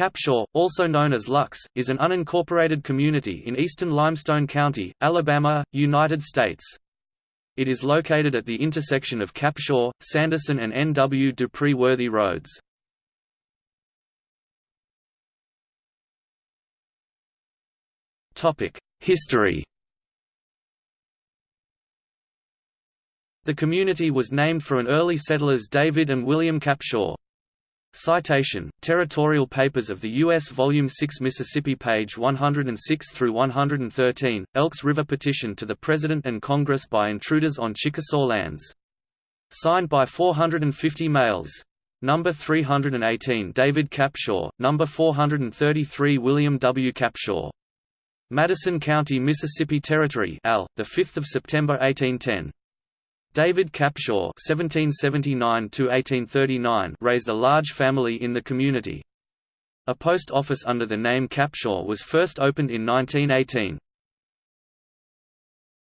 Capshaw, also known as Lux, is an unincorporated community in eastern Limestone County, Alabama, United States. It is located at the intersection of Capshaw, Sanderson and N. W. Dupree Worthy roads. History The community was named for an early settlers David and William Capshaw. Citation: Territorial Papers of the U.S. Volume 6 Mississippi page 106 through 113. Elks River petition to the President and Congress by intruders on Chickasaw lands. Signed by 450 males. Number 318 David Capshaw, number 433 William W. Capshaw. Madison County, Mississippi Territory, Al, the 5th of September 1810. David Capshaw (1779–1839) raised a large family in the community. A post office under the name Capshaw was first opened in 1918.